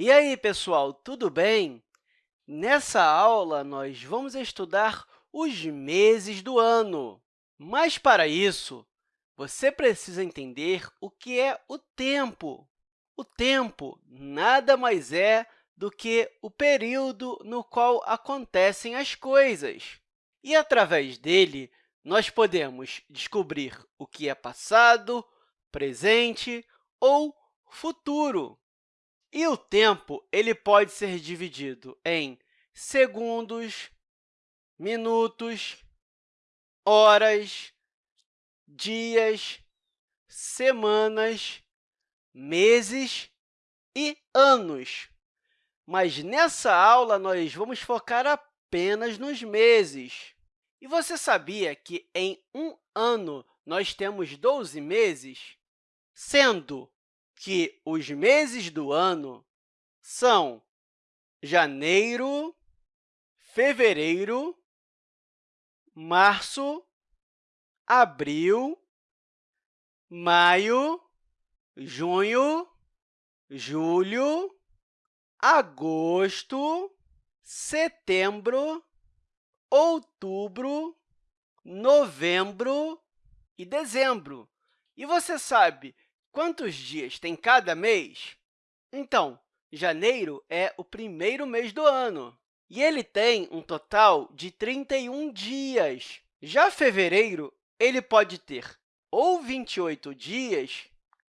E aí, pessoal, tudo bem? Nessa aula, nós vamos estudar os meses do ano. Mas, para isso, você precisa entender o que é o tempo. O tempo nada mais é do que o período no qual acontecem as coisas. E, através dele, nós podemos descobrir o que é passado, presente ou futuro. E o tempo ele pode ser dividido em segundos, minutos, horas, dias, semanas, meses e anos. Mas nessa aula, nós vamos focar apenas nos meses. E você sabia que em um ano nós temos 12 meses? Sendo que os meses do ano são janeiro, fevereiro, março, abril, maio, junho, julho, agosto, setembro, outubro, novembro e dezembro. E você sabe quantos dias tem cada mês? Então, janeiro é o primeiro mês do ano, e ele tem um total de 31 dias. Já fevereiro ele pode ter ou 28 dias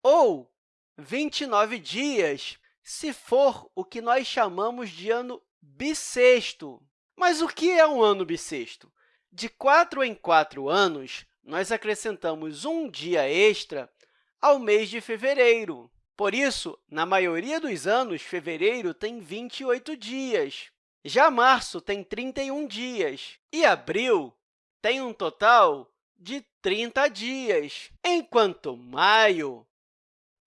ou 29 dias, se for o que nós chamamos de ano bissexto. Mas o que é um ano bissexto? De quatro em quatro anos, nós acrescentamos um dia extra ao mês de fevereiro. Por isso, na maioria dos anos, fevereiro tem 28 dias. Já março tem 31 dias e abril tem um total de 30 dias, enquanto maio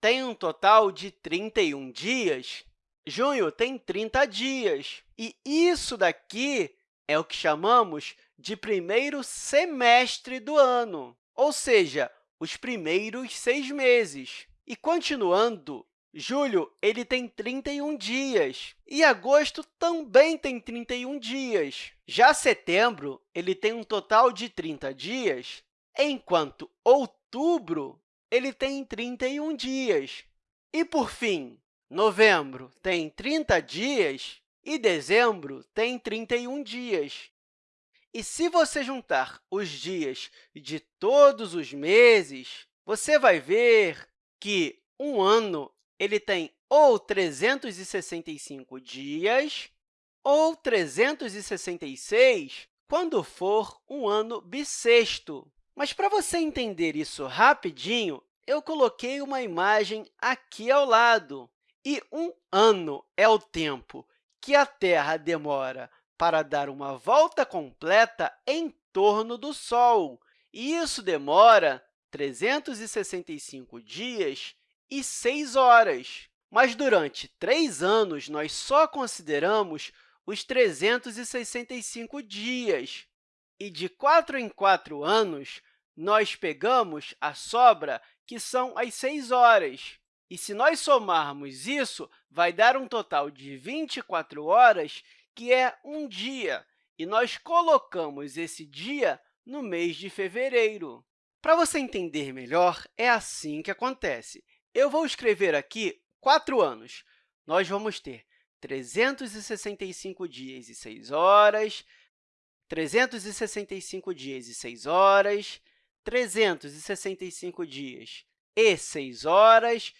tem um total de 31 dias Junho tem 30 dias, e isso daqui é o que chamamos de primeiro semestre do ano, ou seja, os primeiros seis meses. E, continuando, julho ele tem 31 dias, e agosto também tem 31 dias. Já setembro ele tem um total de 30 dias, enquanto outubro ele tem 31 dias. E, por fim, Novembro tem 30 dias e dezembro tem 31 dias. E se você juntar os dias de todos os meses, você vai ver que um ano ele tem ou 365 dias ou 366 quando for um ano bissexto. Mas, para você entender isso rapidinho, eu coloquei uma imagem aqui ao lado. E um ano é o tempo que a Terra demora para dar uma volta completa em torno do Sol. E isso demora 365 dias e 6 horas. Mas, durante três anos, nós só consideramos os 365 dias. E, de quatro em quatro anos, nós pegamos a sobra, que são as 6 horas. E se nós somarmos isso, vai dar um total de 24 horas, que é um dia, e nós colocamos esse dia no mês de fevereiro. Para você entender melhor, é assim que acontece. Eu vou escrever aqui quatro anos. Nós vamos ter 365 dias e 6 horas, 365 dias e 6 horas, 365 dias e 6 horas,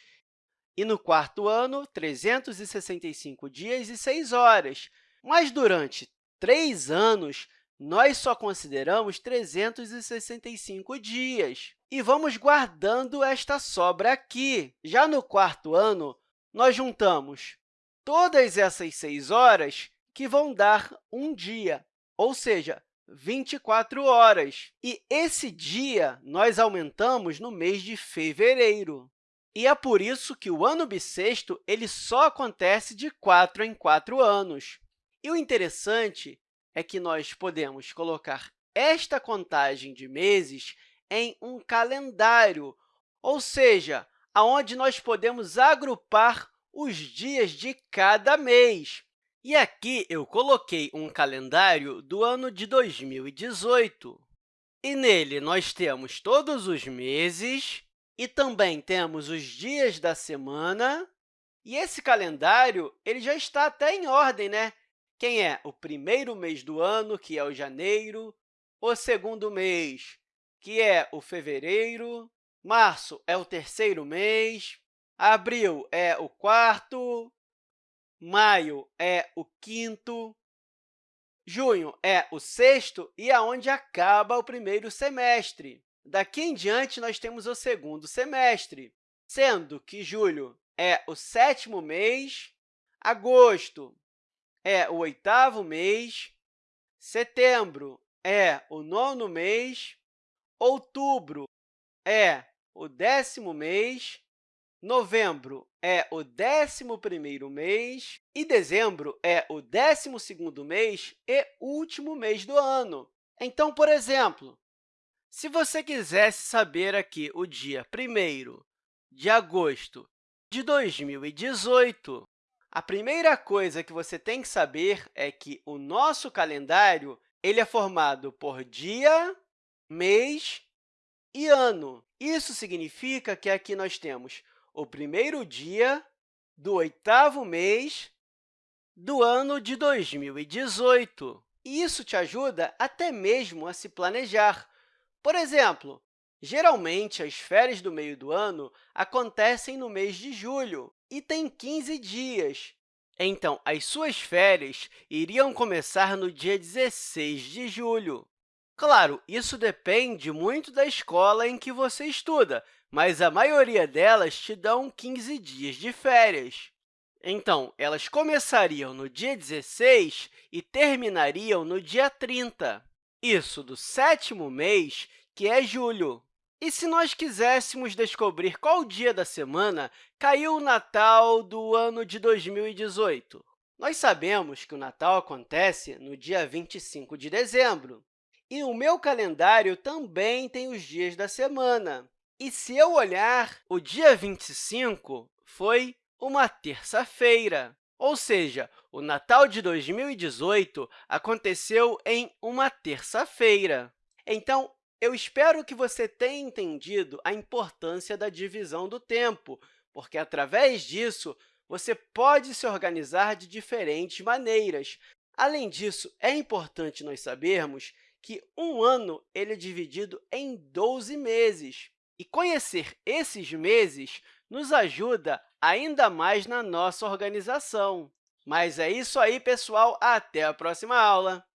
e no quarto ano, 365 dias e 6 horas. Mas, durante três anos, nós só consideramos 365 dias. E vamos guardando esta sobra aqui. Já no quarto ano, nós juntamos todas essas 6 horas, que vão dar um dia, ou seja, 24 horas. E esse dia nós aumentamos no mês de fevereiro. E é por isso que o ano bissexto ele só acontece de quatro em quatro anos. E o interessante é que nós podemos colocar esta contagem de meses em um calendário, ou seja, onde nós podemos agrupar os dias de cada mês. E aqui eu coloquei um calendário do ano de 2018. E nele nós temos todos os meses e também temos os dias da semana. E esse calendário ele já está até em ordem, né? Quem é o primeiro mês do ano, que é o janeiro, o segundo mês, que é o fevereiro, março é o terceiro mês, abril é o quarto, maio é o quinto, junho é o sexto? E aonde acaba o primeiro semestre. Daqui em diante, nós temos o segundo semestre, sendo que julho é o sétimo mês, agosto é o oitavo mês, setembro é o nono mês, outubro é o décimo mês, Novembro é o 11º mês e dezembro é o 12º mês e último mês do ano. Então, por exemplo, se você quisesse saber aqui o dia 1 de agosto de 2018, a primeira coisa que você tem que saber é que o nosso calendário ele é formado por dia, mês e ano. Isso significa que aqui nós temos o primeiro dia do oitavo mês do ano de 2018. E isso te ajuda até mesmo a se planejar. Por exemplo, geralmente, as férias do meio do ano acontecem no mês de julho e têm 15 dias. Então, as suas férias iriam começar no dia 16 de julho. Claro, isso depende muito da escola em que você estuda, mas a maioria delas te dão 15 dias de férias. Então, elas começariam no dia 16 e terminariam no dia 30. Isso do sétimo mês, que é julho. E se nós quiséssemos descobrir qual dia da semana caiu o Natal do ano de 2018? Nós sabemos que o Natal acontece no dia 25 de dezembro. E o meu calendário também tem os dias da semana. E se eu olhar, o dia 25 foi uma terça-feira. Ou seja, o Natal de 2018 aconteceu em uma terça-feira. Então, eu espero que você tenha entendido a importância da divisão do tempo, porque, através disso, você pode se organizar de diferentes maneiras. Além disso, é importante nós sabermos que um ano ele é dividido em 12 meses. E conhecer esses meses nos ajuda ainda mais na nossa organização. Mas é isso aí, pessoal! Até a próxima aula!